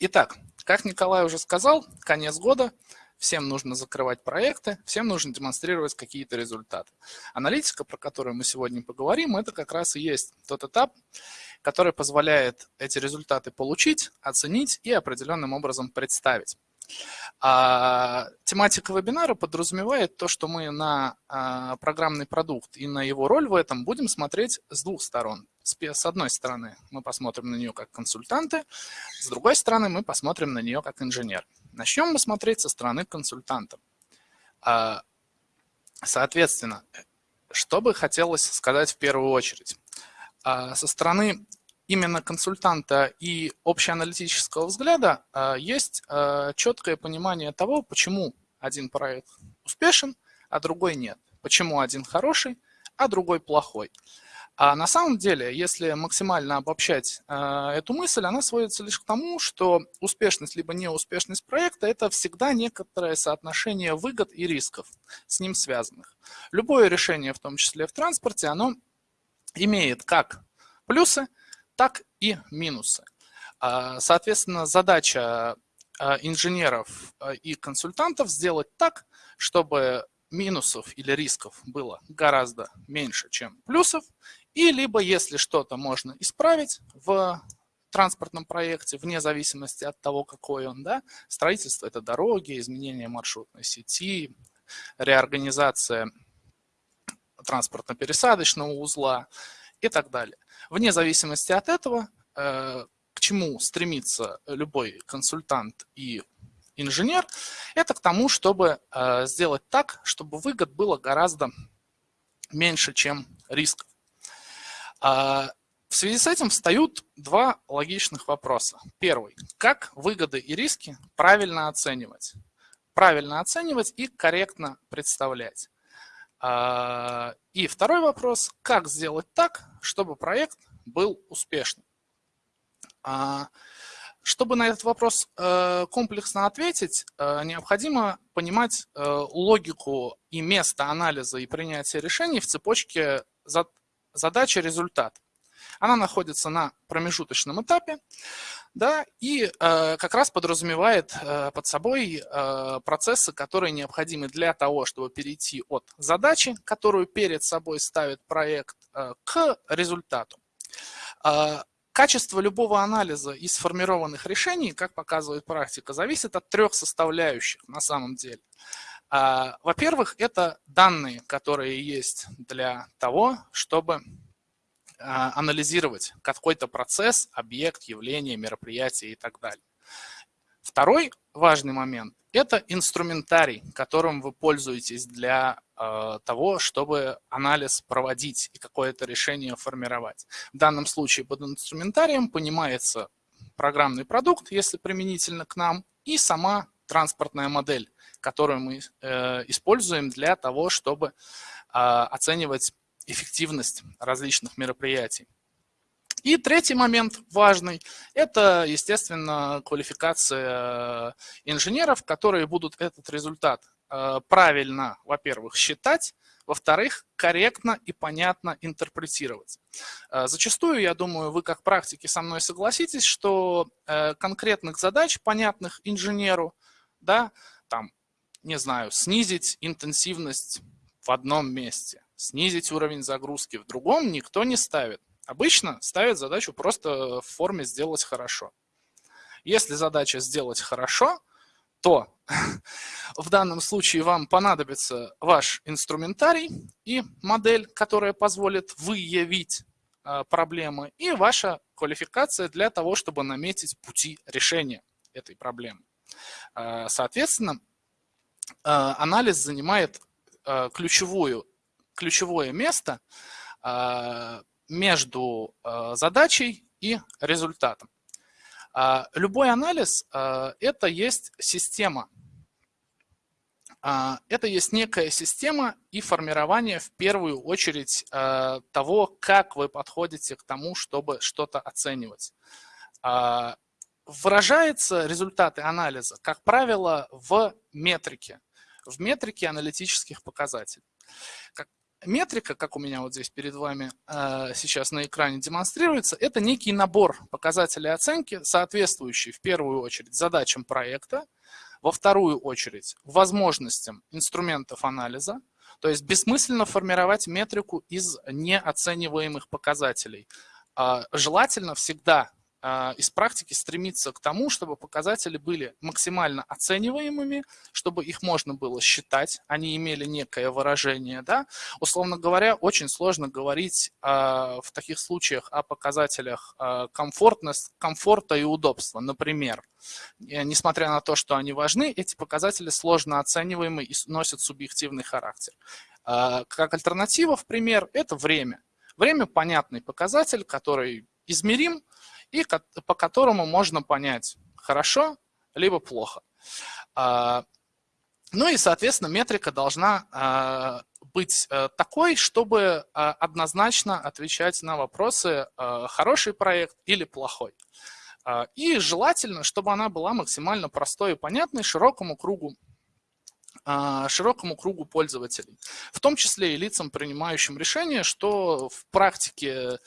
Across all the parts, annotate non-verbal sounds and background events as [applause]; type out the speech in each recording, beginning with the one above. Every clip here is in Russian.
Итак, как Николай уже сказал, конец года, всем нужно закрывать проекты, всем нужно демонстрировать какие-то результаты. Аналитика, про которую мы сегодня поговорим, это как раз и есть тот этап, который позволяет эти результаты получить, оценить и определенным образом представить. А, тематика вебинара подразумевает то, что мы на а, программный продукт и на его роль в этом будем смотреть с двух сторон. С, одной стороны мы посмотрим на нее как консультанты, с другой стороны мы посмотрим на нее как инженер. Начнем мы смотреть со стороны консультанта. А, соответственно, что бы хотелось сказать в первую очередь? А, со стороны именно консультанта и общеаналитического взгляда а, есть четкое понимание того, почему один проект успешен, а другой нет. Почему один хороший, а другой плохой. А на самом деле, если максимально обобщать э, эту мысль, она сводится лишь к тому, что успешность либо неуспешность проекта – это всегда некоторое соотношение выгод и рисков с ним связанных. Любое решение, в том числе в транспорте, оно имеет как плюсы, так и минусы. А, соответственно, задача а, инженеров а, и консультантов сделать так, чтобы минусов или рисков было гораздо меньше, чем плюсов, и либо если что-то можно исправить в транспортном проекте, вне зависимости от того, какой он, да, строительство – это дороги, изменение маршрутной сети, реорганизация транспортно-пересадочного узла и так далее. Вне зависимости от этого, э, к чему стремится любой консультант и инженер, это к тому, чтобы э, сделать так, чтобы выгод было гораздо меньше, чем рисков. А, в связи с этим встают два логичных вопроса. Первый. Как выгоды и риски правильно оценивать? Правильно оценивать и корректно представлять. А, и второй вопрос. Как сделать так, чтобы проект был успешным? А, чтобы на этот вопрос э, комплексно ответить, э, необходимо понимать э, логику и место анализа и принятия решений в цепочке задача результат. Она находится на промежуточном этапе, да, и э, как раз подразумевает э, под собой э, процессы, которые необходимы для того, чтобы перейти от задачи, которую перед собой ставит проект, э, к результату. Э, качество любого анализа и сформированных решений, как показывает практика, зависит от трех составляющих на самом деле. А, во-первых, это данные, которые есть для того, чтобы а, анализировать какой-то процесс, объект, явление, мероприятие и так далее. Второй важный момент – это инструментарий, которым вы пользуетесь для э, того, чтобы анализ проводить и какое-то решение формировать. В данном случае под инструментарием понимается программный продукт, если применительно к нам, и сама транспортная модель, которую мы э, используем для того, чтобы э, оценивать эффективность различных мероприятий. И третий момент важный – это, естественно, квалификация инженеров, которые будут этот результат э, правильно, во-первых, считать, во-вторых, корректно и понятно интерпретировать. Э, зачастую, я думаю, вы как практики со мной согласитесь, что конкретных задач, понятных инженеру, да, там, не знаю, снизить интенсивность в одном месте, снизить уровень загрузки в другом никто не ставит. Обычно ставят задачу просто в форме «сделать хорошо». Если задача «сделать хорошо», то [laughs] в данном случае вам понадобится ваш инструментарий и модель, которая позволит выявить а, проблемы, и ваша квалификация для того, чтобы наметить пути решения этой проблемы. А, соответственно, а, анализ занимает ключевую, ключевое место между задачей и результатом. Любой анализ – это есть система. Это есть некая система и формирование в первую очередь того, как вы подходите к тому, чтобы что-то оценивать выражаются результаты анализа, как правило, в метрике, в метрике аналитических показателей. Метрика, как у меня вот здесь перед вами э, сейчас на экране демонстрируется, это некий набор показателей оценки, соответствующий в первую очередь задачам проекта, во вторую очередь возможностям инструментов анализа, то есть бессмысленно формировать метрику из неоцениваемых показателей. Э, желательно всегда а, из практики стремиться к тому, чтобы показатели были максимально оцениваемыми, чтобы их можно было считать, они имели некое выражение. Да? Условно говоря, очень сложно говорить а, в таких случаях о показателях а, комфортность, комфорта и удобства. Например, несмотря на то, что они важны, эти показатели сложно оцениваемы и носят субъективный характер. Как альтернатива, в пример, это время. Время – понятный показатель, который измерим, и по которому можно понять, хорошо либо плохо. А, ну и, соответственно, метрика должна а, быть э, такой, чтобы а, однозначно отвечать на вопросы хороший проект или плохой. И желательно, чтобы она была максимально простой и понятной широкому кругу широкому кругу пользователей, в том числе и лицам, принимающим решения, что в практике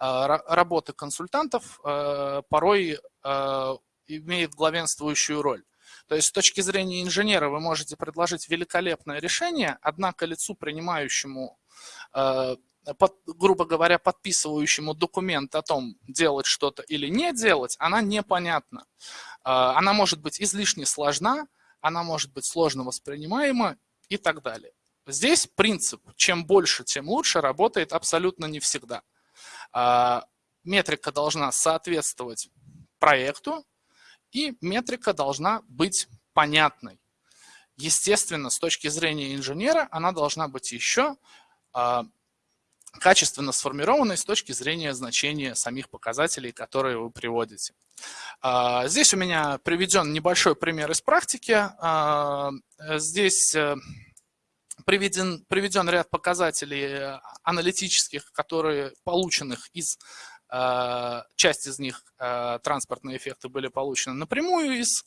работы консультантов а, порой а, имеет главенствующую роль. То есть с точки зрения инженера вы можете предложить великолепное решение, однако лицу, принимающему, под, грубо говоря, подписывающему документ о том, делать что-то или не делать, она непонятна. Она может быть излишне сложна, она может быть сложно воспринимаема и так далее. Здесь принцип «чем больше, тем лучше» работает абсолютно не всегда. А, метрика должна соответствовать проекту, и метрика должна быть понятной. Естественно, с точки зрения инженера, она должна быть еще а, качественно сформированной с точки зрения значения самих показателей, которые вы приводите. А, здесь у меня приведен небольшой пример из практики. Здесь э, приведен, приведен ряд показателей э, аналитических, которые полученных из э, часть из них э, транспортные эффекты были получены напрямую из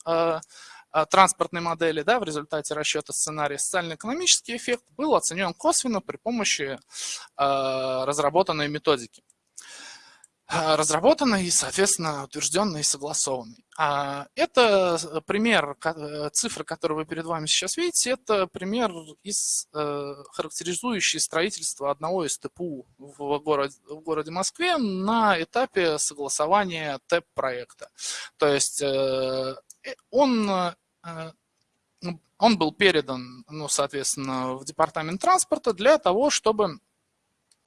транспортной модели, да, в результате расчета сценария социально-экономический эффект был оценен косвенно при помощи разработанной методики. А, разработанный, соответственно, утвержденный и согласованный. А, это э, пример, э, цифры, которые вы перед вами сейчас видите, это пример из э, характеризующий строительство одного из ТПУ в городе, в городе Москве на этапе согласования ТЭП-проекта. То есть он он был передан, ну, соответственно, в департамент транспорта для того, чтобы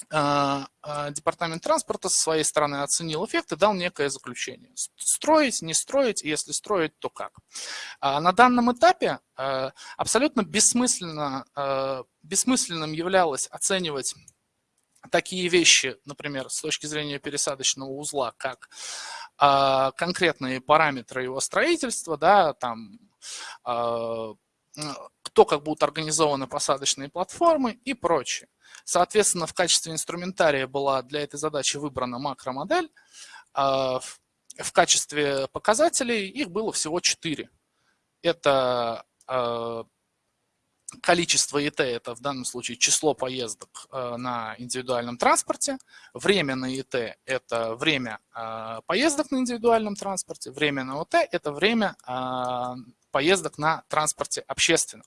департамент транспорта со своей стороны оценил эффект и дал некое заключение. Строить, не строить, если строить, то как. А, на данном этапе абсолютно бессмысленно, бессмысленным являлось оценивать такие вещи, например, с точки зрения пересадочного узла, как конкретные параметры его строительства, да, там, кто как будут организованы посадочные платформы и прочее. Соответственно, в качестве инструментария была для этой задачи выбрана макромодель. А в качестве показателей их было всего четыре. Это а, количество ИТ, это в данном случае число поездок а, на индивидуальном транспорте, время на ИТ – это время поездок на индивидуальном транспорте, время на ОТ – это время поездок на транспорте общественном.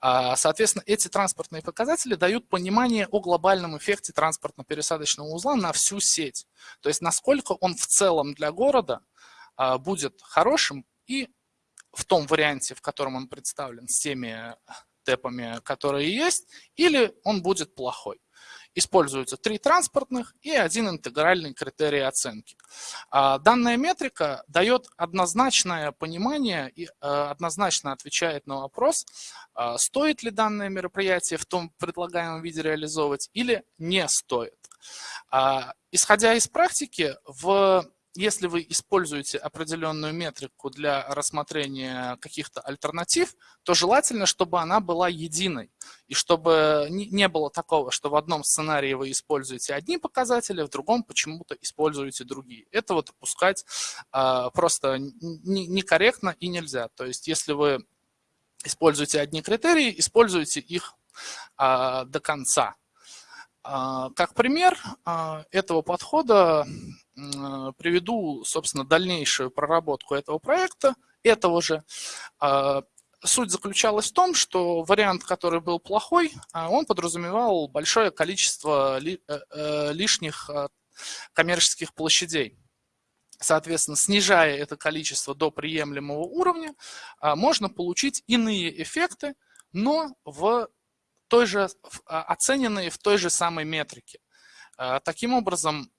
А, соответственно, эти транспортные показатели дают понимание о глобальном эффекте транспортно-пересадочного узла на всю сеть. То есть насколько он в целом для города а, будет хорошим и в том варианте, в котором он представлен с теми тэпами, которые есть, или он будет плохой используются три транспортных и один интегральный критерий оценки. А, данная метрика дает однозначное понимание и а, однозначно отвечает на вопрос, а, стоит ли данное мероприятие в том предлагаемом виде реализовывать или не стоит. Исходя из практики, в если вы используете определенную метрику для рассмотрения каких-то альтернатив, то желательно, чтобы она была единой. И чтобы не было такого, что в одном сценарии вы используете одни показатели, в другом почему-то используете другие. Этого допускать а, просто некорректно и нельзя. То есть если вы используете одни критерии, используйте их а, до конца. Как пример этого подхода приведу, собственно, дальнейшую проработку этого проекта, этого же. Суть заключалась в том, что вариант, который был плохой, он подразумевал большое количество э, э, лишних коммерческих площадей. Соответственно, снижая это количество до приемлемого уровня, а, можно получить иные эффекты, но в той же, а, оцененные в той же самой метрике. А, таким образом,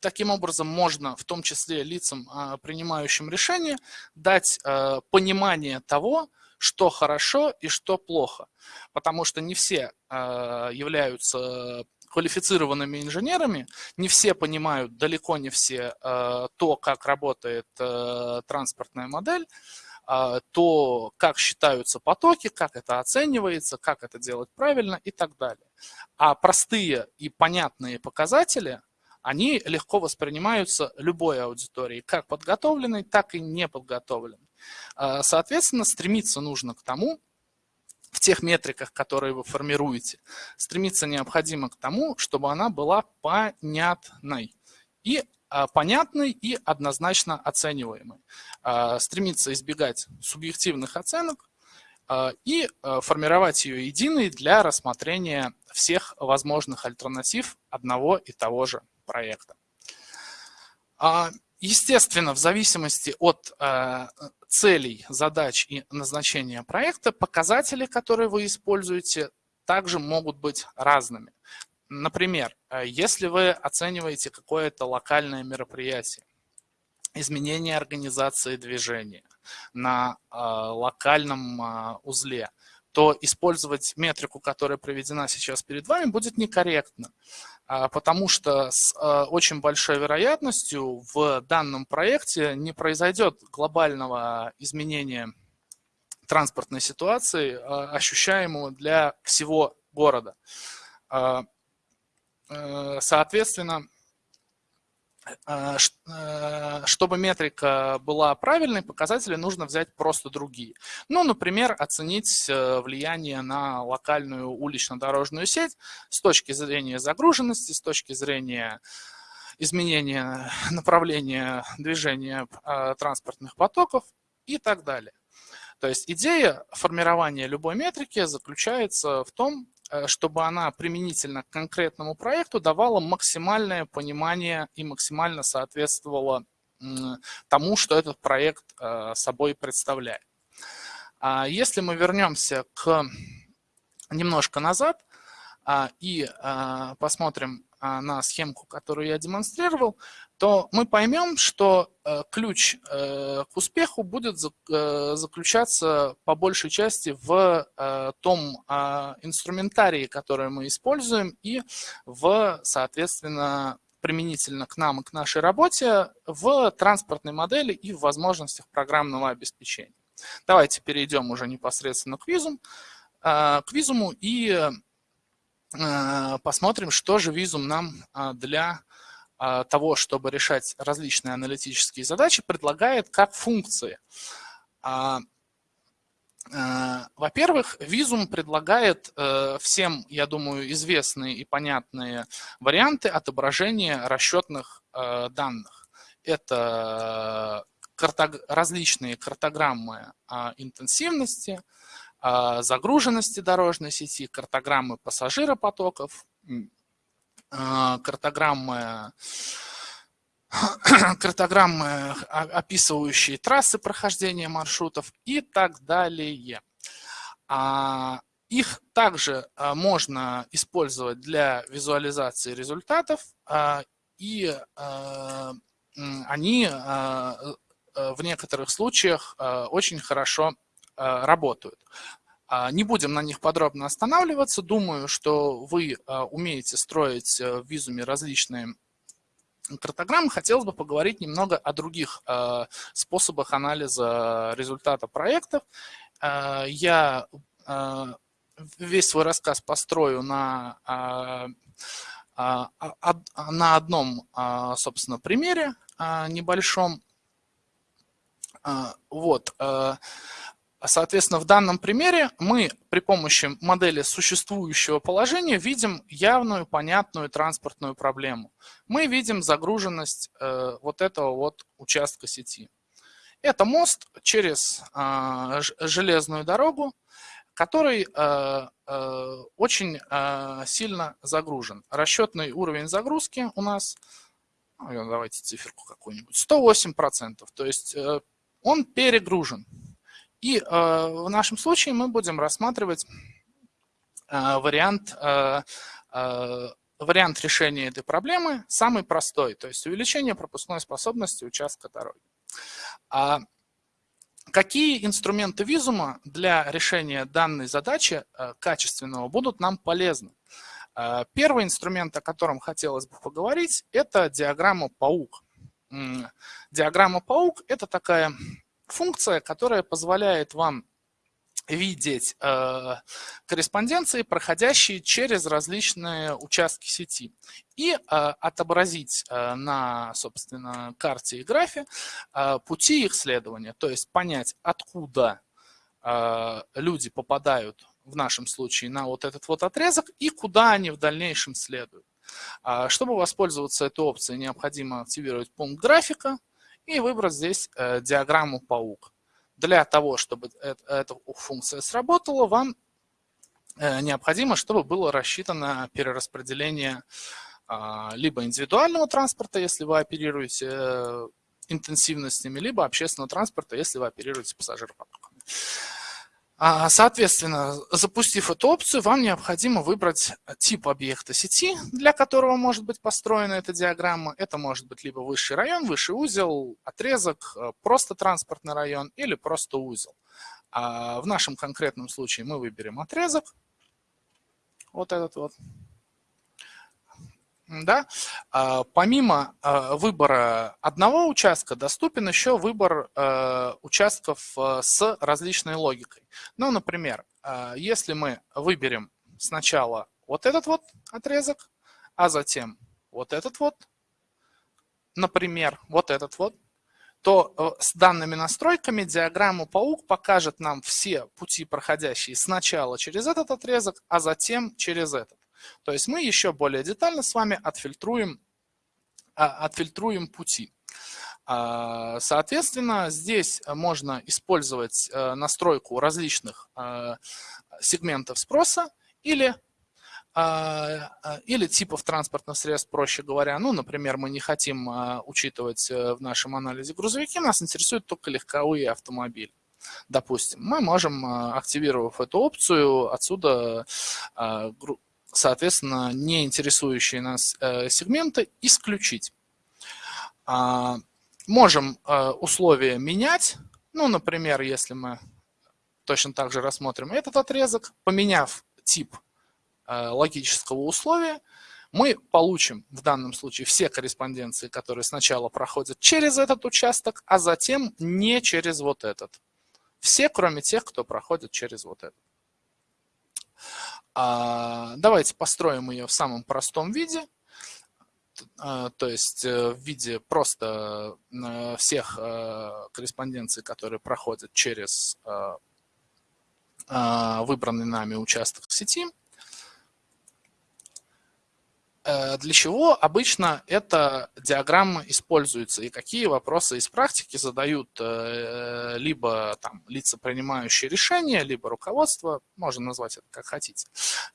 таким образом можно, в том числе лицам, принимающим решения, дать понимание того, что хорошо и что плохо. Потому что не все являются квалифицированными инженерами, не все понимают, далеко не все, э, то, как работает э, транспортная модель, э, то, как считаются потоки, как это оценивается, как это делать правильно и так далее. А простые и понятные показатели, они легко воспринимаются любой аудиторией, как подготовленной, так и неподготовленной. Соответственно, стремиться нужно к тому, в тех метриках, которые вы формируете, стремиться необходимо к тому, чтобы она была понятной и а, понятной и однозначно оцениваемой. А, стремиться избегать субъективных оценок а, и формировать ее единой для рассмотрения всех возможных альтернатив одного и того же проекта. Естественно, в зависимости от э, целей, задач и назначения проекта, показатели, которые вы используете, также могут быть разными. Например, э, если вы оцениваете какое-то локальное мероприятие, изменение организации движения на э, локальном узле, то использовать метрику, которая проведена сейчас перед вами, будет некорректно. А, потому что с а, очень большой вероятностью в данном проекте не произойдет глобального изменения транспортной ситуации, а, ощущаемого для всего города. Э, соответственно, чтобы метрика была правильной, показатели нужно взять просто другие. Ну, например, оценить э, влияние на локальную улично-дорожную сеть с точки зрения загруженности, с точки зрения изменения направления движения транспортных потоков и так далее. То есть идея формирования любой метрики заключается в том, Э, чтобы она применительно к конкретному проекту давала максимальное понимание и максимально соответствовала тому, что этот проект э, собой представляет. А если мы вернемся к немножко назад а, и а, посмотрим на схемку, которую я демонстрировал, то мы поймем, что э, ключ э, к успеху будет э, заключаться по большей части в том инструментарии, который мы используем, и в, соответственно, применительно к нам и к нашей работе в транспортной модели и в возможностях программного обеспечения. Давайте перейдем уже непосредственно к визуму, к визуму и посмотрим, что же визум нам для а, того, чтобы решать различные аналитические задачи, предлагает как функции. А, а, во-первых, Visum предлагает э, всем, я думаю, известные и понятные варианты отображения расчетных э, данных. Это различные картограммы интенсивности, загруженности дорожной сети, картограммы пассажиропотоков, а, картограммы, [coughs] картограммы, описывающие трассы прохождения маршрутов и так далее. А, их также а, можно использовать для визуализации результатов, и они в некоторых случаях очень хорошо. А, не будем на них подробно останавливаться. Думаю, что вы а, умеете строить э, в визуме различные картограммы. Хотелось бы поговорить немного о других а, способах анализа результата проектов. Я весь свой рассказ построю на, на одном, собственно, примере небольшом. Вот. Соответственно, в данном примере мы при помощи модели существующего положения видим явную, понятную транспортную проблему. Мы видим загруженность э, вот этого вот участка сети. Это мост через э, железную дорогу, который э, э, очень сильно загружен. Расчетный уровень загрузки у нас, ну, давайте циферку какую-нибудь, 108%. То есть он перегружен. И э, в нашем случае мы будем рассматривать э, вариант, э, вариант решения этой проблемы самый простой, то есть увеличение пропускной способности участка дороги. А какие инструменты визума для решения данной задачи качественного будут нам полезны? Первый инструмент, о котором хотелось бы поговорить, это диаграмма паук. Диаграмма паук – это такая функция, которая позволяет вам видеть э, корреспонденции, проходящие через различные участки сети, и э, отобразить э, на, собственно, карте и графе э, пути их следования, то есть понять, откуда э, люди попадают в нашем случае на вот этот вот отрезок и куда они в дальнейшем следуют. А, чтобы воспользоваться этой опцией, необходимо активировать пункт графика, и выбрать здесь э, диаграмму паук. Для того, чтобы эта функция сработала, вам э, необходимо, чтобы было рассчитано перераспределение а, либо индивидуального транспорта, если вы оперируете э, интенсивностями, либо общественного транспорта, если вы оперируете пассажиропотоками. А, соответственно, запустив эту опцию, вам необходимо выбрать тип объекта сети, для которого может быть построена эта диаграмма. Это может быть либо высший район, высший узел, отрезок, э, просто транспортный район или просто узел. А в нашем конкретном случае мы выберем отрезок, вот этот вот. Да? А, помимо а, выбора одного участка, доступен еще выбор а, участков с различной логикой. Ну, например, если мы выберем сначала вот этот вот отрезок, а затем вот этот вот, например, вот этот вот, то э, с данными настройками диаграмма паук покажет нам все пути, проходящие сначала через этот отрезок, а затем через этот. То есть мы еще более детально с вами отфильтруем, а, отфильтруем пути. А, соответственно, здесь можно использовать э, настройку различных э, сегментов спроса или а, или типов транспортных средств, проще говоря. Ну, например, мы не хотим учитывать э, в нашем анализе грузовики, нас интересуют только легковые автомобили. Допустим, мы можем, активировав эту опцию, отсюда соответственно, не интересующие нас э, сегменты исключить. А, можем э, условия менять. Ну, например, если мы точно так же рассмотрим этот отрезок, поменяв тип э, логического условия, мы получим в данном случае все корреспонденции, которые сначала проходят через этот участок, а затем не через вот этот. Все, кроме тех, кто проходит через вот этот. А, давайте построим ее в самом простом виде, а, то есть э, в виде просто э, всех э, корреспонденций, которые проходят через выбранный нами участок сети. Э, для чего обычно эта диаграмма используется и какие вопросы из практики задают э, либо там, лица, принимающие решения, либо руководство, можно назвать это как хотите.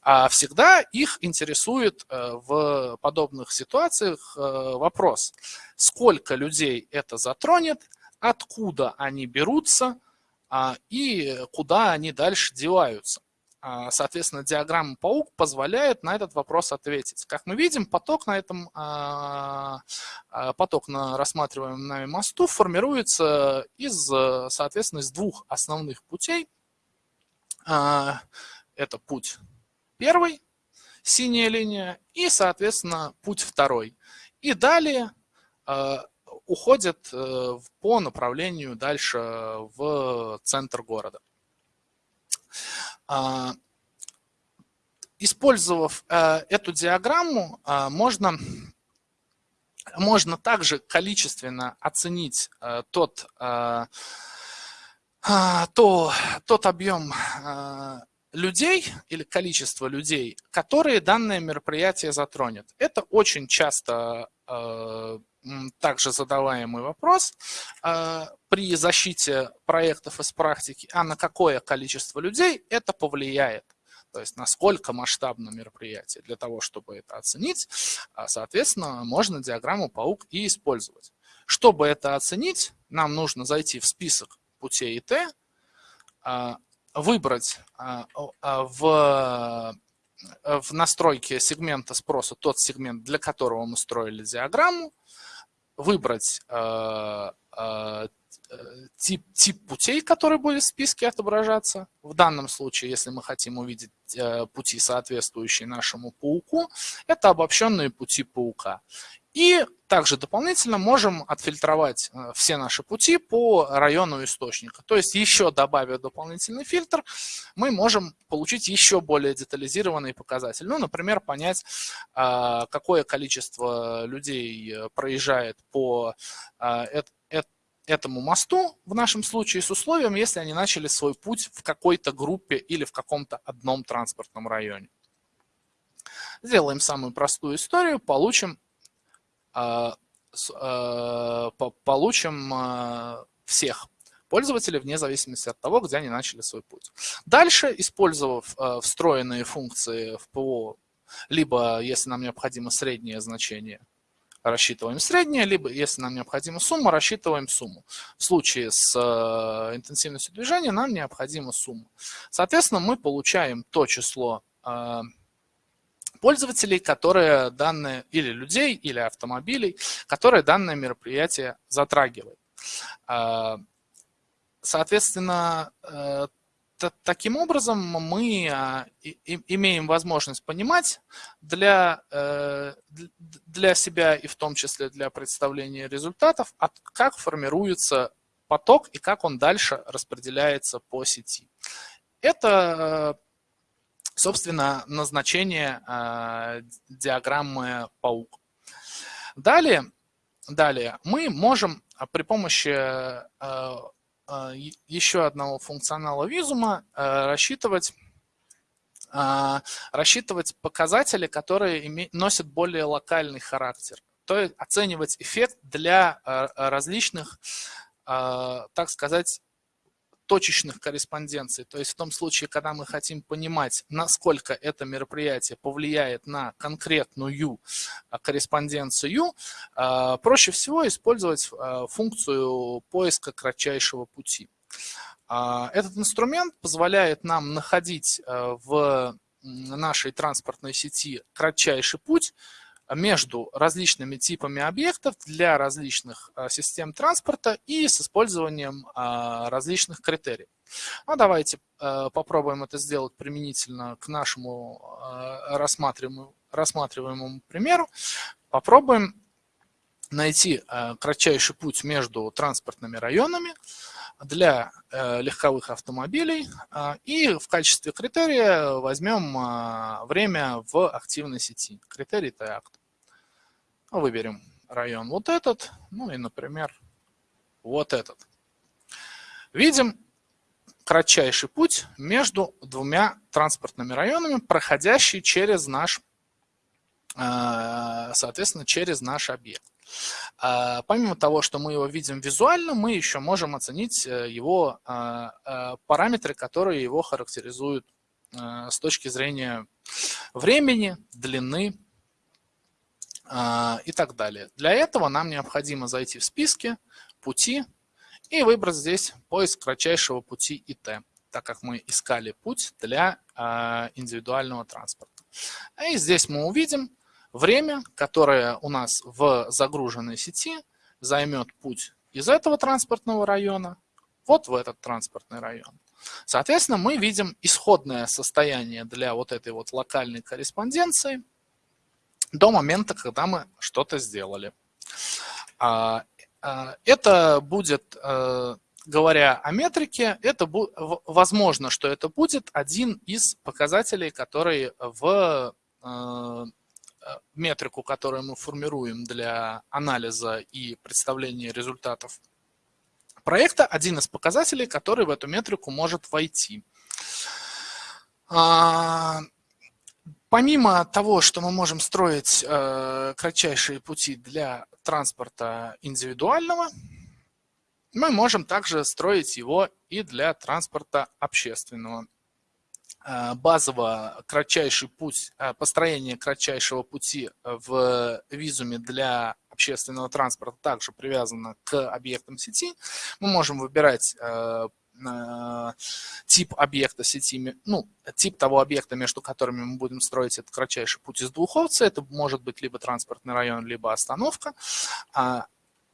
А всегда их интересует э, в подобных ситуациях вопрос, сколько людей это затронет, откуда они берутся а, и куда они дальше деваются. А, соответственно, диаграмма паук позволяет на этот вопрос ответить. Как мы видим, поток на этом а, а, поток на рассматриваемом нами мосту формируется из, соответственно, из двух основных путей. Это путь первый, синяя линия, и, соответственно, путь второй. И далее уходит э, по направлению дальше в центр города. А, использовав э, эту диаграмму, а, можно, можно также количественно оценить э, тот, э, а, то тот объем людей или количество людей, которые данное мероприятие затронет. Это очень часто а, также задаваемый вопрос при защите проектов из практики, а на какое количество людей это повлияет. То есть насколько масштабно мероприятие. Для того, чтобы это оценить, соответственно, можно диаграмму паук и использовать. Чтобы это оценить, нам нужно зайти в список путей ИТ, а, выбрать а, а, в, в настройке сегмента спроса тот сегмент, для которого мы строили диаграмму, выбрать тип, тип путей, который будет в списке отображаться. В данном случае, если мы хотим увидеть э, пути, соответствующие нашему пауку, это обобщенные пути паука. И также дополнительно можем отфильтровать э, все наши пути по району источника. То есть еще добавив дополнительный фильтр, мы можем получить еще более детализированный показатель. Ну, например, понять, э, какое количество людей э, проезжает по этому мосту, в нашем случае с условием, если они начали свой путь в какой-то группе или в каком-то одном транспортном районе. Сделаем самую простую историю, получим а, а, получим а, всех пользователей вне зависимости от того, где они начали свой путь. Дальше, использовав встроенные функции в ПО, либо если нам необходимо среднее значение, рассчитываем среднее, либо если нам необходима сумма, рассчитываем сумму. В случае с интенсивностью движения нам необходима сумма. Соответственно, мы получаем то число пользователей, которые данные, или людей, или автомобилей, которые данное мероприятие затрагивает. А, соответственно, э, таким образом мы а, имеем возможность понимать для, э, для себя и в том числе для представления результатов, как формируется поток и как он дальше распределяется по сети. Это собственно, назначение э, диаграммы паук. Далее, далее мы можем при помощи э, э, еще одного функционала визума рассчитывать рассчитывать показатели, которые носят более локальный характер. То есть оценивать эффект для различных, так сказать, точечных корреспонденций. То есть в том случае, когда мы хотим понимать, насколько это мероприятие повлияет на конкретную а, корреспонденцию, а, проще всего использовать а, функцию поиска кратчайшего пути. Этот инструмент позволяет нам находить в нашей транспортной сети кратчайший путь, между различными типами объектов для различных а, систем транспорта и с использованием а, различных критериев. Ну, давайте а, попробуем это сделать применительно к нашему рассматриваемому, примеру. Попробуем найти кратчайший путь между транспортными районами для легковых автомобилей и в качестве критерия возьмем время в активной сети. Критерий Т-акт. Ну, выберем район вот этот, ну и, например, вот этот. Видим кратчайший путь между двумя транспортными районами, проходящий через наш, э, соответственно, через наш объект. А, помимо того, что мы его видим визуально, мы еще можем оценить э, его э, параметры, которые его характеризуют с точки зрения времени, длины и так далее. Для этого нам необходимо зайти в списки, пути и выбрать здесь поиск кратчайшего пути ИТ, так как мы искали путь для а, индивидуального транспорта. И здесь мы увидим время, которое у нас в загруженной сети займет путь из этого транспортного района вот в этот транспортный район. Соответственно, мы видим исходное состояние для вот этой вот локальной корреспонденции – до момента, когда мы что-то сделали. А, а, это будет, э, говоря о метрике, это возможно, что это будет один из показателей, которые в э, метрику, которую мы формируем для анализа и представления результатов проекта один из показателей, который в эту метрику может войти. Помимо того, что мы можем строить э, кратчайшие пути для транспорта индивидуального, мы можем также строить его и для транспорта общественного. Э, базово кратчайший путь, э, построение кратчайшего пути в визуме для общественного транспорта также привязано к объектам сети. Мы можем выбирать э, тип объекта сети, ну, тип того объекта, между которыми мы будем строить этот кратчайший путь из двух. Это может быть либо транспортный район, либо остановка. А,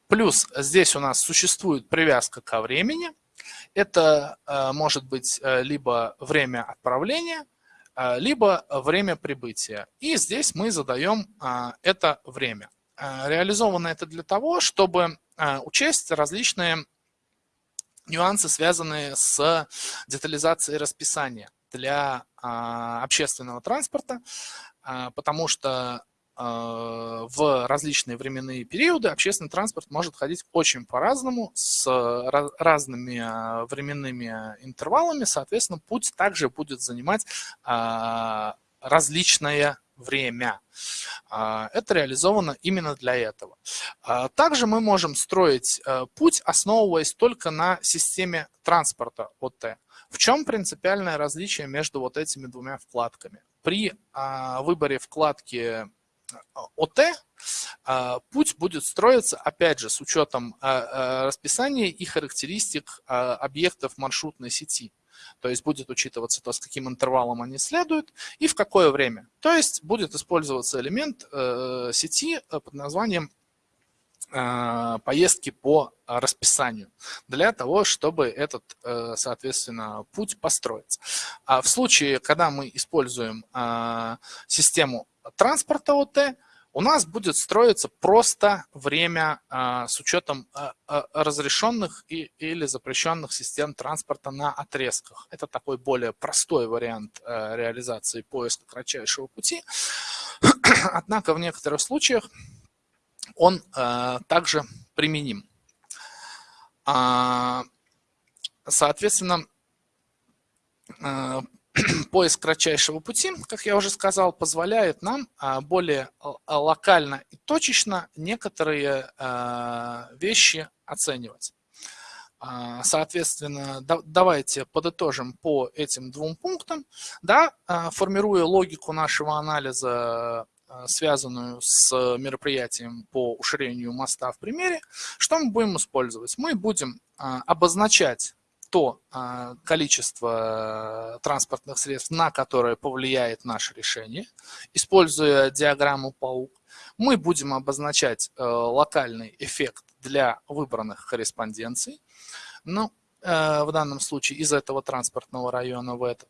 плюс здесь у нас существует привязка ко времени. Это э, может быть э, либо время отправления, э, либо время прибытия. И здесь мы задаем это время. Реализовано это для того, чтобы учесть различные нюансы, связанные с детализацией расписания для общественного транспорта, потому что а, в различные временные периоды общественный транспорт может ходить очень по-разному, с разными а, временными интервалами, соответственно, путь также будет занимать а, различное время. Это реализовано именно для этого. Также мы можем строить путь, основываясь только на системе транспорта ОТ. В чем принципиальное различие между вот этими двумя вкладками? При выборе вкладки ОТ, а, путь будет строиться, опять же, с учетом а, а, расписания и характеристик объектов маршрутной сети. То есть будет учитываться то, с каким интервалом они следуют и в какое время. То есть будет использоваться элемент э, сети э, под названием поездки по расписанию для того, чтобы этот, э, соответственно, путь построить. А в случае, когда мы используем систему транспорта ОТ у нас будет строиться просто время а, с учетом а, а, разрешенных и, или запрещенных систем транспорта на отрезках. Это такой более простой вариант реализации поиска кратчайшего пути. [clears throat] Однако в некоторых случаях он также применим. Соответственно, [clears throat] поиск кратчайшего пути, как я уже сказал, позволяет нам а, более а, локально и точечно некоторые а, вещи оценивать. Соответственно, давайте подытожим по этим двум пунктам. Да, формируя логику нашего анализа, связанную с мероприятием по уширению моста в примере, что мы будем использовать? Мы будем обозначать то а, количество транспортных средств, на которое повлияет наше решение. Используя диаграмму паук, мы будем обозначать э, локальный эффект для выбранных корреспонденций. Ну, э, в данном случае из этого транспортного района в этот.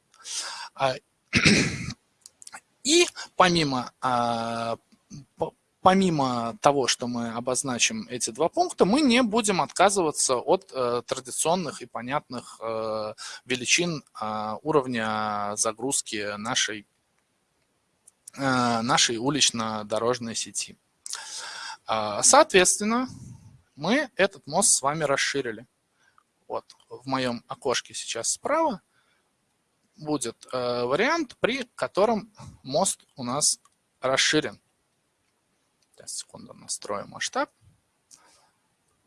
А, [clears throat] и помимо а, помимо того, что мы обозначим эти два пункта, мы не будем отказываться от э, традиционных и понятных э, величин э, уровня загрузки нашей, э, нашей улично-дорожной сети. Э, соответственно, мы этот мост с вами расширили. Вот в моем окошке сейчас справа будет э, вариант, при котором мост у нас расширен. Сейчас, секунду, настрою масштаб.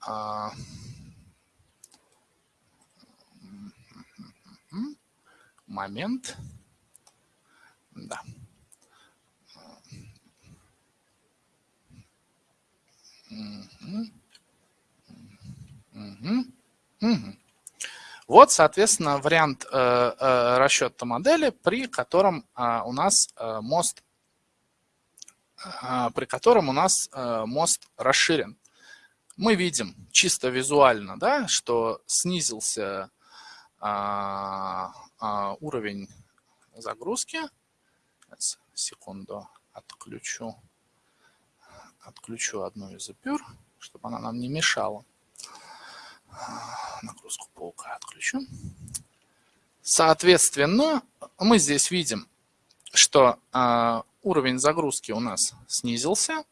А, момент. Да. Вот, соответственно, вариант э, э, расчета модели, при котором э, у нас э, мост при котором у нас а, мост расширен. Мы видим чисто визуально, да, что снизился а, уровень загрузки. Сейчас, секунду, отключу, отключу одну из запюр, чтобы она нам не мешала. Нагрузку паука отключу. Соответственно, мы здесь видим, что уровень загрузки у нас снизился.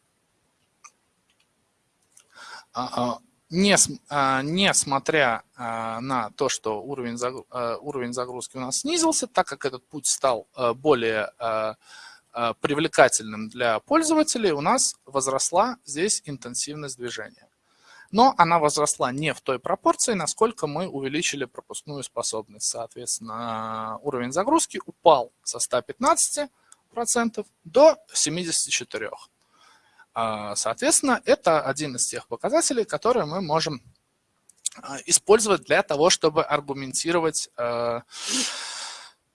А, а, не, несмотря на то, что уровень загрузки у нас снизился, так как этот путь стал более привлекательным для пользователей, у нас возросла здесь интенсивность движения но она возросла не в той пропорции, насколько мы увеличили пропускную способность. Соответственно, уровень загрузки упал со 115% до 74%. А, соответственно, это один из тех показателей, которые мы можем а, использовать для того, чтобы аргументировать, а,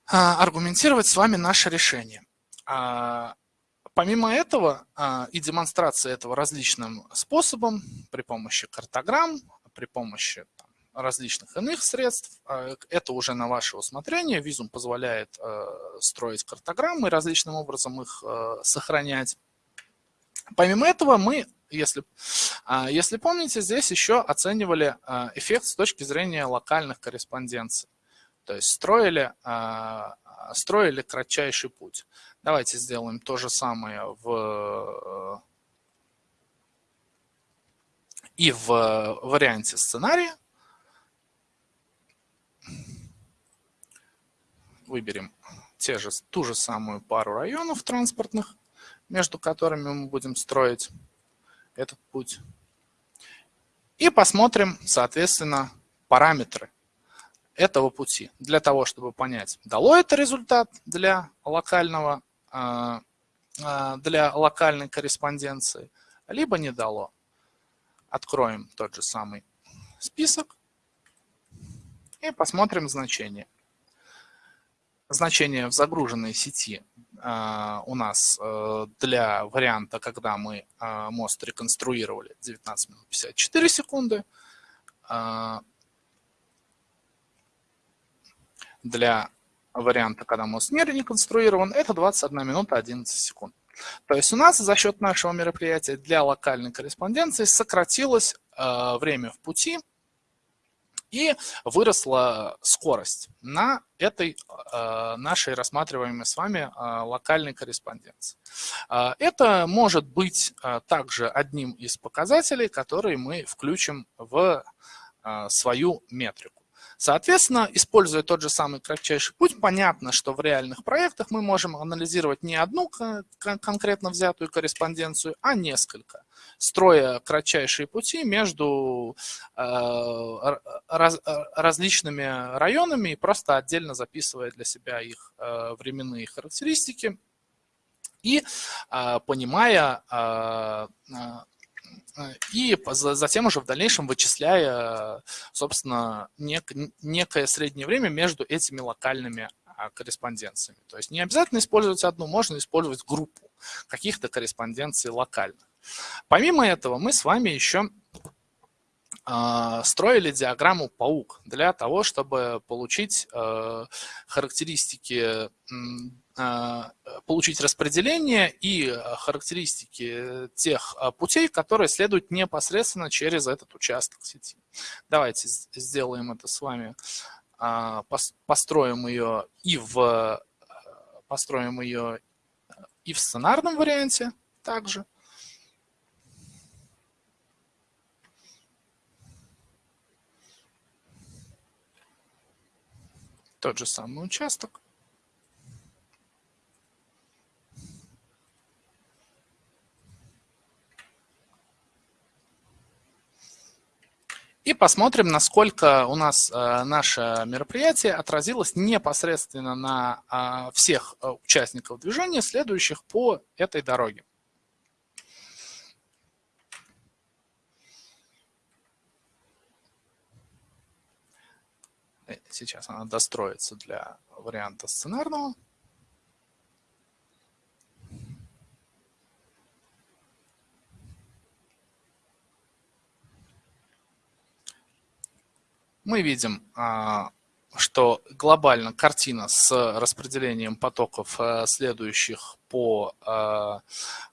аргументировать с вами наше решение. Помимо этого и демонстрации этого различным способом, при помощи картограмм, при помощи различных иных средств, а, это уже на ваше усмотрение. Визум позволяет а, строить картограммы, различным образом их сохранять. Помимо этого мы, если, если помните, здесь еще оценивали эффект с точки зрения локальных корреспонденций. То есть строили, строили кратчайший путь. Давайте сделаем то же самое в, и в варианте сценария. Выберем те же, ту же самую пару районов транспортных, между которыми мы будем строить этот путь. И посмотрим, соответственно, параметры этого пути для того, чтобы понять, дало это результат для локального а, а, для локальной корреспонденции, либо не дало. Откроем тот же самый список и посмотрим значение. Значение в загруженной сети а, у нас э, для варианта, когда мы мост реконструировали 19 минут 54 секунды, для варианта, когда мост не реконструирован, это 21 минута 11 секунд. То есть у нас за счет нашего мероприятия для локальной корреспонденции сократилось э, время в пути и выросла скорость на этой э, нашей рассматриваемой с вами э, локальной корреспонденции. Э, это может быть также одним из показателей, которые мы включим в свою метрику. Соответственно, используя тот же самый кратчайший путь, понятно, что в реальных проектах мы можем анализировать не одну конкретно взятую корреспонденцию, а несколько, строя кратчайшие пути между э, раз, различными районами и просто отдельно записывая для себя их э, временные характеристики и э, понимая и затем уже в дальнейшем вычисляя, собственно, нек некое среднее время между этими локальными а, корреспонденциями. То есть не обязательно использовать одну, можно использовать группу каких-то корреспонденций локальных. Помимо этого мы с вами еще а, строили диаграмму паук для того, чтобы получить характеристики а, получить распределение и характеристики тех а, путей, которые следуют непосредственно через этот участок сети. Давайте сделаем это с вами, а, построим ее и в, построим ее и в сценарном варианте также. Тот же самый участок. И посмотрим, насколько у нас э, наше мероприятие отразилось непосредственно на э, всех э, участников движения, следующих по этой дороге. Сейчас она достроится для варианта сценарного. Мы видим, а, что глобально картина с распределением потоков, э, следующих по а,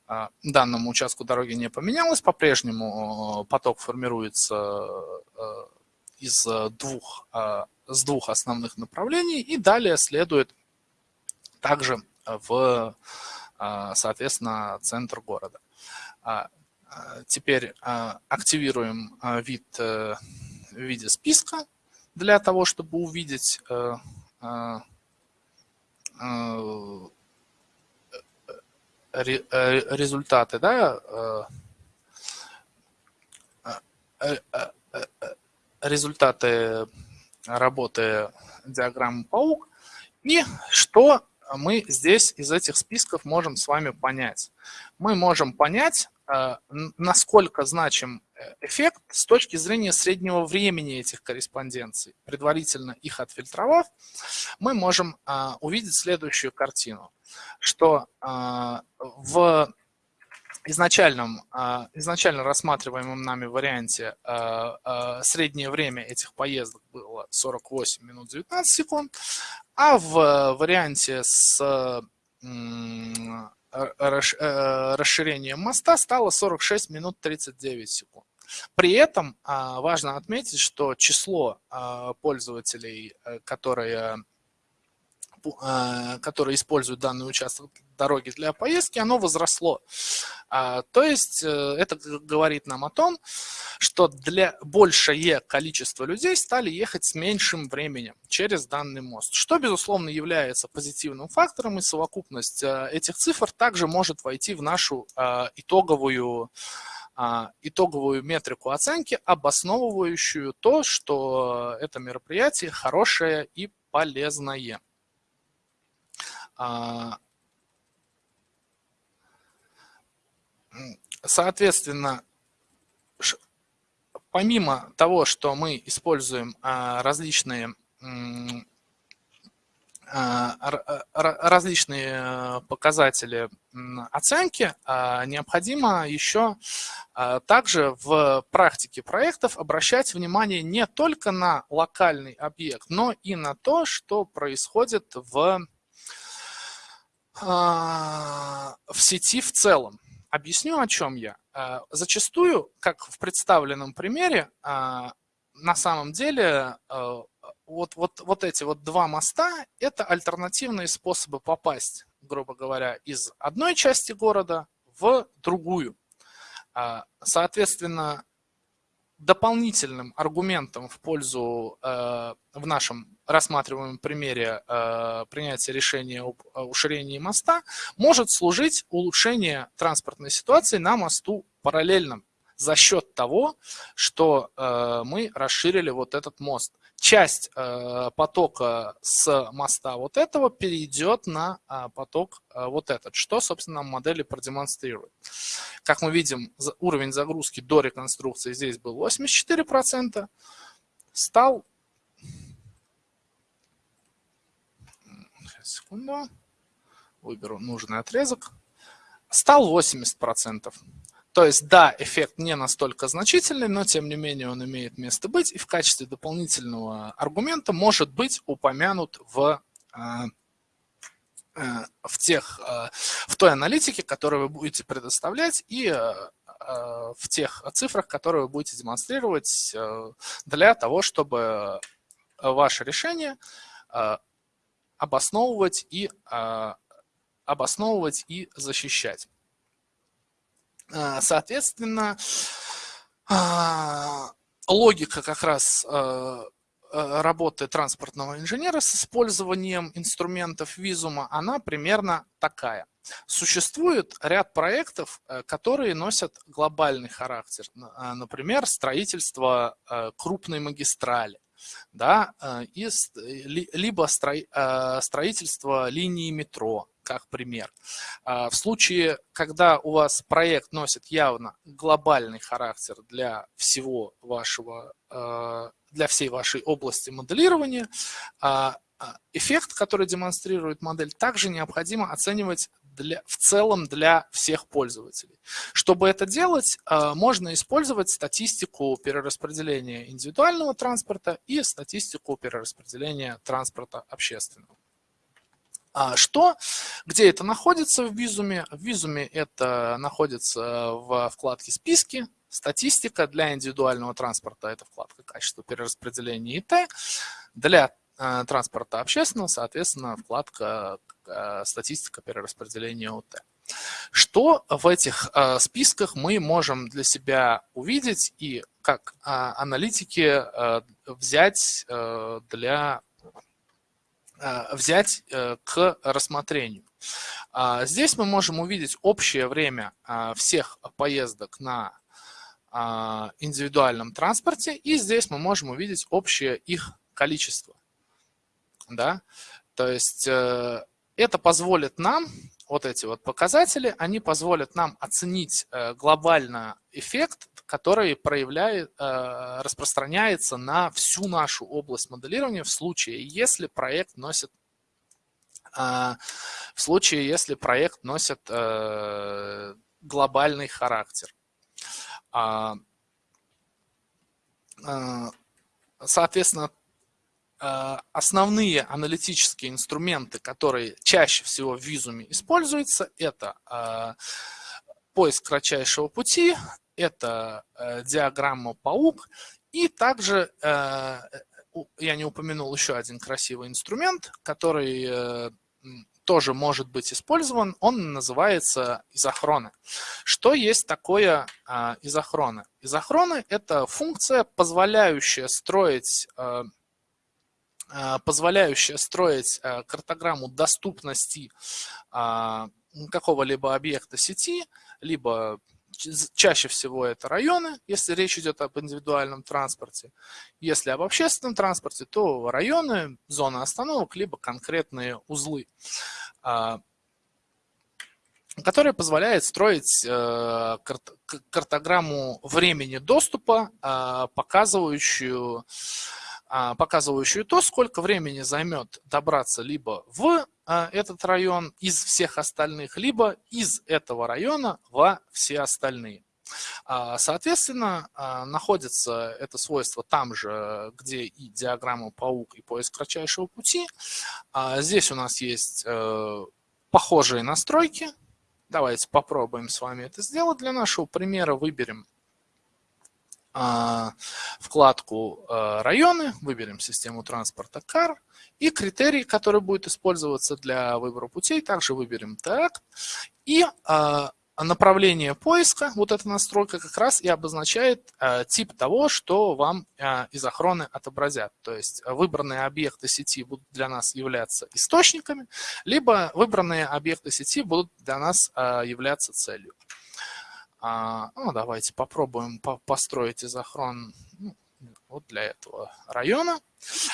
а, данному участку дороги не поменялась. По-прежнему э, поток формируется э, из двух, с двух основных направлений и далее следует также в, соответственно, центр города. теперь активируем вид в виде списка для того, чтобы увидеть результаты, да, результаты работы диаграммы паук и что мы здесь из этих списков можем с вами понять. Мы можем понять, э, насколько значим э, эффект с точки зрения среднего времени этих корреспонденций. Предварительно их отфильтровав, мы можем э, увидеть следующую картину, что в изначальном, а, изначально рассматриваемом нами варианте а, а, среднее время этих поездок было 48 минут 19 секунд, а в варианте с расширением моста стало 46 минут 39 секунд. При этом важно отметить, что число пользователей, э, которые которые используют данный участок дороги для поездки, оно возросло. А, то есть э, это говорит нам о том, что для большее количество людей стали ехать с меньшим временем через данный мост, что, безусловно, является позитивным фактором, и совокупность э, этих цифр также может войти в нашу э, итоговую итоговую метрику оценки, обосновывающую то, что это мероприятие хорошее и полезное. А, Соответственно, помимо того, что мы используем а, различные а, различные э, показатели оценки, необходимо еще также в практике проектов обращать внимание не только на локальный объект, но и на то, что происходит в, в сети в целом. Объясню, о чем я. Э, зачастую, как в представленном примере, э, на самом деле э, вот, вот, вот эти вот два моста – это альтернативные способы попасть, грубо говоря, из одной части города в другую. Соответственно, дополнительным аргументом в пользу в нашем рассматриваемом примере э, принятия решения об уширении моста может служить улучшение транспортной ситуации на мосту параллельном за счет того, что э, мы расширили вот этот мост. Часть э, потока с моста вот этого перейдет на э, поток э, вот этот, что, собственно, нам модели продемонстрирует. Как мы видим, уровень загрузки до реконструкции здесь был 84%, стал секунду. Выберу нужный отрезок. Стал 80%. То есть, да, эффект не настолько значительный, но тем не менее он имеет место быть и в качестве дополнительного аргумента может быть упомянут в, э, э, в, тех, э, в той аналитике, которую вы будете предоставлять и в тех цифрах, которые вы будете демонстрировать для того, чтобы ваше решение обосновывать и, а, обосновывать и защищать. А, соответственно, а, логика как раз работы транспортного инженера с использованием инструментов визума, она примерно такая. Существует ряд проектов, э, которые носят глобальный характер. Например, строительство э, крупной магистрали да, э, и, либо э, строительство линии метро, как пример. А, в случае, когда у вас проект носит явно глобальный характер для всего вашего, э, для всей вашей области моделирования, а, а, эффект, который демонстрирует модель, также необходимо оценивать для, в целом для всех пользователей. Чтобы это делать, э, можно использовать статистику перераспределения индивидуального транспорта и статистику перераспределения транспорта общественного. А что, где это находится в визуме? В визуме это находится в вкладке «Списки», статистика для индивидуального транспорта – это вкладка «Качество перераспределения ИТ», для э, транспорта общественного, соответственно, вкладка статистика перераспределения ОТ. Что в этих э, списках мы можем для себя увидеть и как э, аналитики э, взять э, для э, взять э, к рассмотрению? А, здесь мы можем увидеть общее время э, всех поездок на э, индивидуальном транспорте, и здесь мы можем увидеть общее их количество. Да? То есть э, это позволит нам, вот эти вот показатели, они позволят нам оценить э, глобально эффект, который проявляет, э, распространяется на всю нашу область моделирования в случае, если проект носит в случае, если проект носит глобальный характер. А, соответственно, Э, основные аналитические инструменты, которые чаще всего в визуме используются, это э, поиск кратчайшего пути, это э, диаграмма паук, и также я не упомянул еще один красивый инструмент, который тоже может быть использован, он называется изохроны. Что есть такое изохроны? Изохроны – это функция, позволяющая строить Э, позволяющая строить э, картограмму доступности а, какого-либо объекта сети, либо чаще всего это районы, если речь идет об индивидуальном транспорте. Если об общественном транспорте, то районы, зоны остановок, либо конкретные узлы, а, которые позволяют строить э, картограмму времени доступа, а, показывающую показывающую то, сколько времени займет добраться либо в а, этот район из всех остальных, либо из этого района во все остальные. А, соответственно, находится это свойство там же, где и диаграмма паук, и поиск кратчайшего пути. Здесь у нас есть э, похожие настройки. Давайте попробуем с вами это сделать. Для нашего примера выберем а, вкладку а, «Районы», выберем систему транспорта CAR, и критерий, который будет использоваться для выбора путей, также выберем так. И а, направление поиска, вот эта настройка как раз и обозначает тип того, что вам из охраны отобразят. То есть выбранные объекты сети будут для нас являться источниками, либо выбранные объекты сети будут для нас являться целью. А, ну, давайте попробуем по построить изохрон ну, вот для этого района.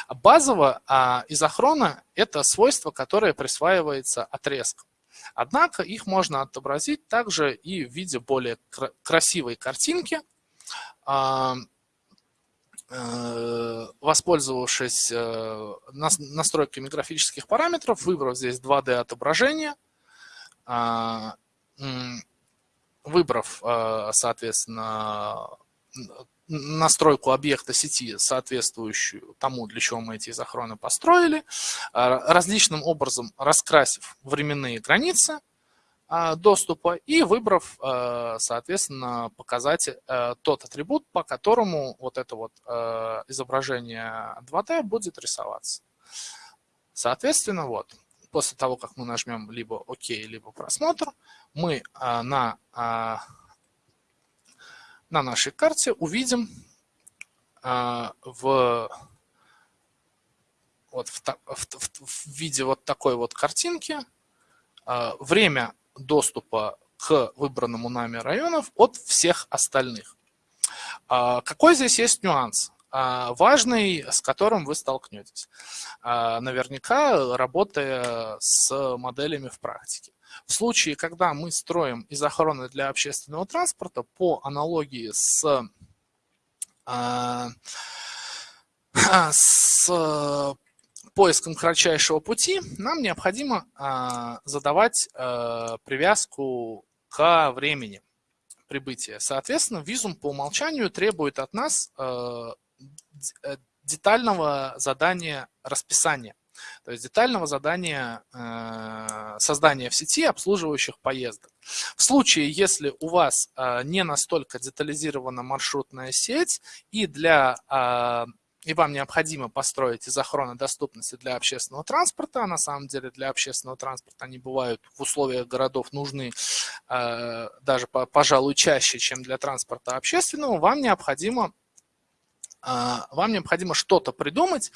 Базово а, изохрона – это свойство, которое присваивается отрезкам. Однако их можно отобразить также и в виде более кра красивой картинки, а, э, воспользовавшись э, настройками графических параметров, выбрав здесь 2D отображение, а, выбрав, э, соответственно, настройку объекта сети, соответствующую тому, для чего мы эти изохроны построили, э, различным образом раскрасив временные границы э, доступа и выбрав, соответственно, показать тот атрибут, по которому вот это вот изображение 2D будет рисоваться. Соответственно, вот, после того, как мы нажмем либо ОК, либо просмотр, мы а, на, а, на нашей карте увидим а, в, вот в, в, в виде вот такой вот картинки время доступа к выбранному нами районов от всех остальных. Какой здесь есть нюанс? Важный, с которым вы столкнетесь, наверняка работая с моделями в практике. В случае, когда мы строим изохроны для общественного транспорта, по аналогии с, а, [clears throat] с поиском кратчайшего пути, нам необходимо а, задавать а, привязку к времени прибытия. Соответственно, визум по умолчанию требует от нас детального задания расписания. То есть детального задания э, создания в сети обслуживающих поездок. В случае, если у вас э, не настолько детализирована маршрутная сеть и для э, и вам необходимо построить изохроны доступности для общественного транспорта, а на самом деле для общественного транспорта они бывают в условиях городов нужны э, даже, пожалуй, чаще, чем для транспорта общественного, вам необходимо а, вам необходимо что-то придумать,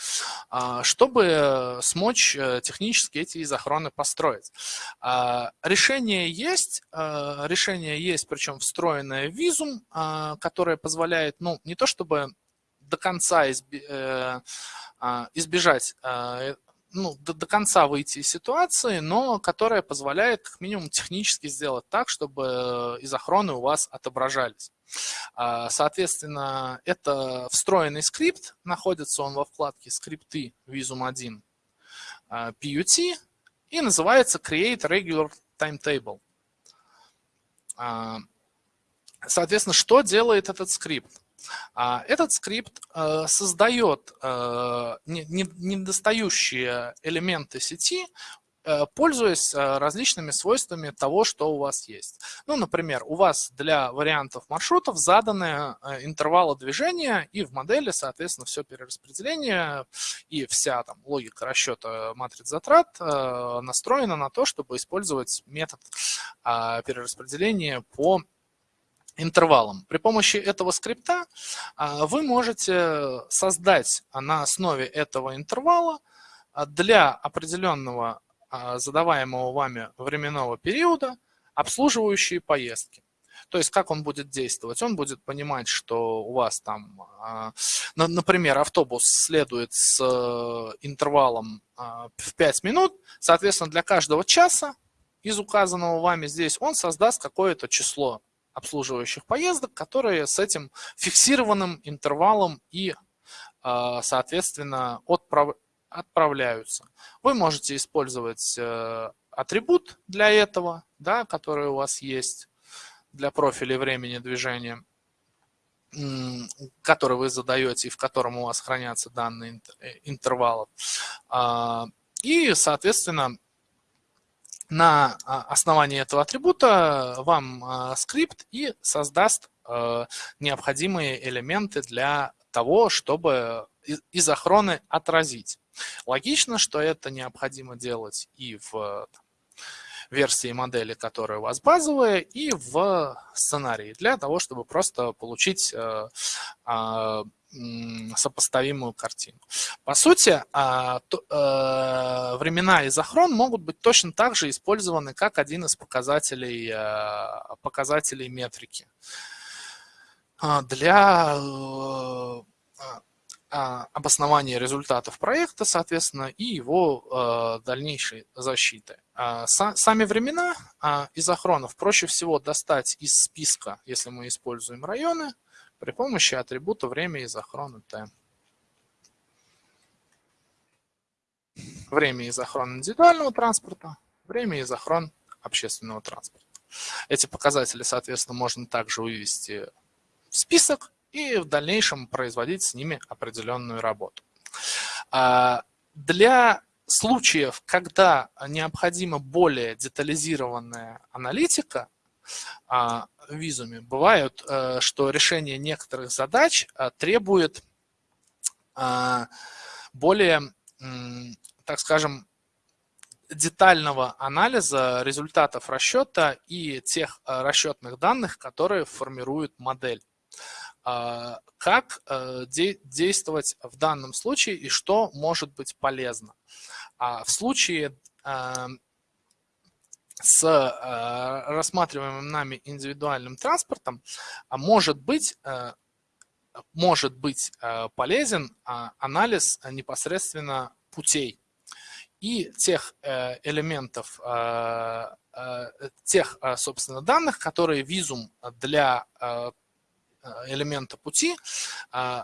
а, чтобы смочь э, технически эти изохроны построить. А, решение есть, решение есть, причем встроенное в визум, которое позволяет, ну, не то чтобы до конца э, избежать ну, до, до конца выйти из ситуации, но которая позволяет как минимум технически сделать так, чтобы изохроны у вас отображались. А, соответственно, это встроенный скрипт, находится он во вкладке «Скрипты» Visum 1 PUT и называется Create Regular Timetable. А, соответственно, что делает этот скрипт? А, этот скрипт э, создает э, недостающие элементы сети, э, пользуясь различными свойствами того, что у вас есть. Ну, например, у вас для вариантов маршрутов заданы интервалы движения, и в модели, соответственно, все перераспределение и вся там, логика расчета матриц затрат настроена на то, чтобы использовать метод перераспределения по интервалом. При помощи этого скрипта а, вы можете создать на основе этого интервала а, для определенного а, задаваемого вами временного периода обслуживающие поездки. То есть как он будет действовать? Он будет понимать, что у вас там, например, автобус следует с интервалом в 5 минут, соответственно, для каждого часа из указанного вами здесь он создаст какое-то число обслуживающих поездок, которые с этим фиксированным интервалом и, а, соответственно, отправ... отправляются. Вы можете использовать э, атрибут для этого, да, который у вас есть для профиля времени движения, который вы задаете и в котором у вас хранятся данные э, интервалов. А, и, соответственно, на а, основании этого атрибута вам а, скрипт и создаст а, необходимые элементы для того, чтобы изохроны отразить. Логично, что это необходимо делать и в версии модели, которая у вас базовая, и в сценарии, для того, чтобы просто получить сопоставимую картину. По сути, а, э, времена и захрон могут быть точно так же использованы, как один из показателей, э, показателей метрики. А, для э, а, обоснования результатов проекта, соответственно, и его дальнейшей защиты. Сами времена изохронов проще всего достать из списка, если мы используем районы, при помощи атрибута время изохрона t. Время изохрон индивидуального транспорта, время изохрон общественного транспорта. Эти показатели, соответственно, можно также вывести в список и в дальнейшем производить с ними определенную работу. А, для случаев, когда необходима более детализированная аналитика, а, визуме. Бывают, э, что решение некоторых задач э, требует а, более, так скажем, детального анализа результатов расчета и тех э, расчетных данных, которые формируют модель. А, как действовать в данном случае и что может быть полезно. В случае с э, рассматриваемым нами индивидуальным транспортом а может быть, э, может быть э, полезен анализ непосредственно путей и тех элементов, тех, собственно, данных, которые визум для элемента пути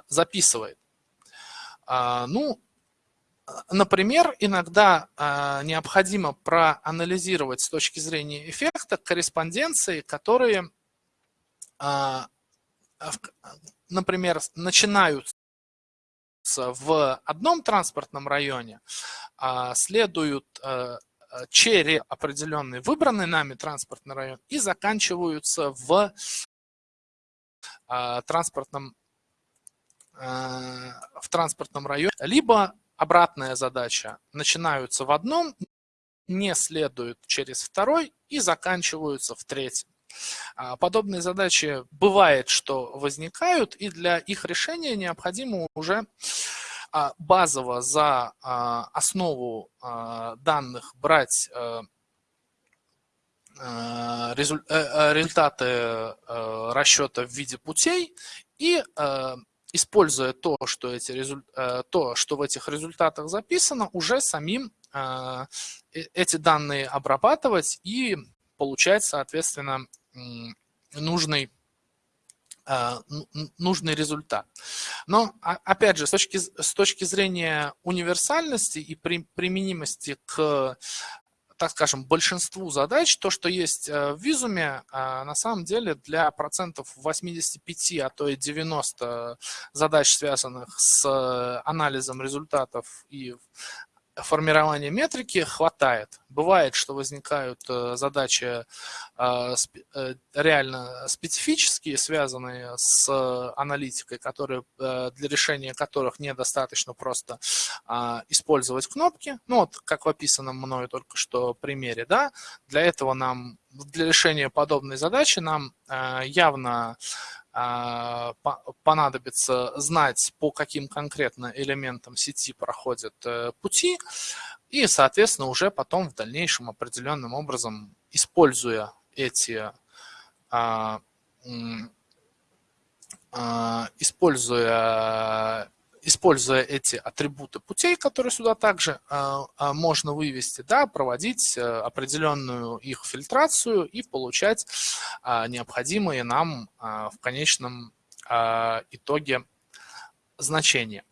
записывает. Ну, Например, иногда э, необходимо проанализировать с точки зрения эффекта корреспонденции, которые, э, например, начинаются в одном транспортном районе, э, следуют э, через определенный выбранный нами транспортный район и заканчиваются в э, транспортном в транспортном районе, либо обратная задача. Начинаются в одном, не следуют через второй и заканчиваются в третьем. А, подобные задачи бывает, что возникают, и для их решения необходимо уже а, базово за а, основу данных брать э, э, э, результаты расчета в виде путей и используя то, что, эти то, что в этих результатах записано, уже самим эти данные обрабатывать и получать, соответственно, нужный, а, нужный результат. Но, а, опять же, с точки, с точки зрения универсальности и при, применимости к так скажем, большинству задач, то, что есть э, в визуме, а, на самом деле для процентов 85, а то и 90 задач, связанных с э, анализом результатов и формирования метрики хватает. Бывает, что возникают э, задачи э, э, реально специфические, связанные с аналитикой, которые, для решения которых недостаточно просто а, использовать кнопки. Ну вот, как в описанном мною только что примере, да, для этого нам, для решения подобной задачи нам явно понадобится знать, по каким конкретно элементам сети проходят э, пути, и, соответственно, уже потом в дальнейшем определенным образом, используя эти а, а, используя используя эти атрибуты путей, которые сюда также а, а, можно вывести, да, проводить э, определенную их фильтрацию и получать а, необходимые нам в конечном итоге значения.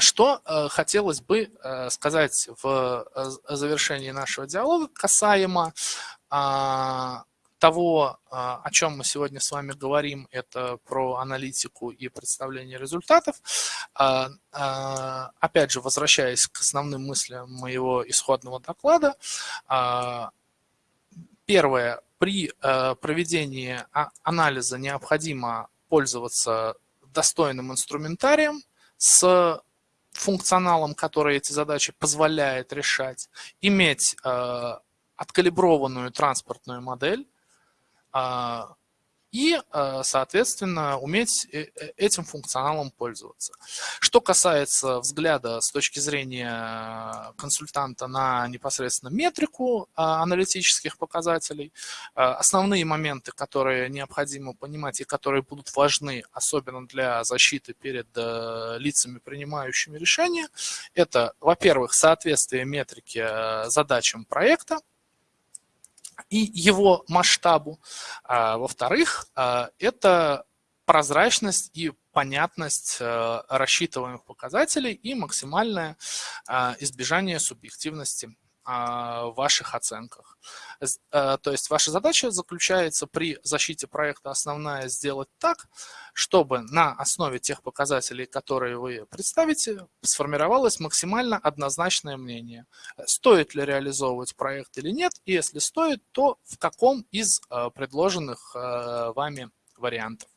Что э, хотелось бы э, сказать в завершении нашего диалога касаемо того, а, о чем мы сегодня с вами говорим, это про аналитику и представление результатов. А, а, опять же, возвращаясь к основным мыслям моего исходного доклада, первое, при проведении анализа необходимо пользоваться достойным инструментарием с функционалом, который эти задачи позволяет решать, иметь откалиброванную транспортную модель, и, а, соответственно, уметь э, э, этим функционалом пользоваться. Что касается взгляда с точки зрения консультанта на непосредственно метрику а, аналитических показателей, основные моменты, которые необходимо понимать и которые будут важны, особенно для защиты перед э, лицами, принимающими решения, это, во-первых, соответствие метрики задачам проекта, и его масштабу. А, Во-вторых, а, это прозрачность и понятность а, рассчитываемых показателей и максимальное а, избежание субъективности а, в ваших оценках. Э, то есть ваша задача заключается при защите проекта основная сделать так, чтобы на основе тех показателей, которые вы представите, сформировалось максимально однозначное мнение. Стоит ли реализовывать проект или нет, и если стоит, то в каком из э, предложенных вами вариантов.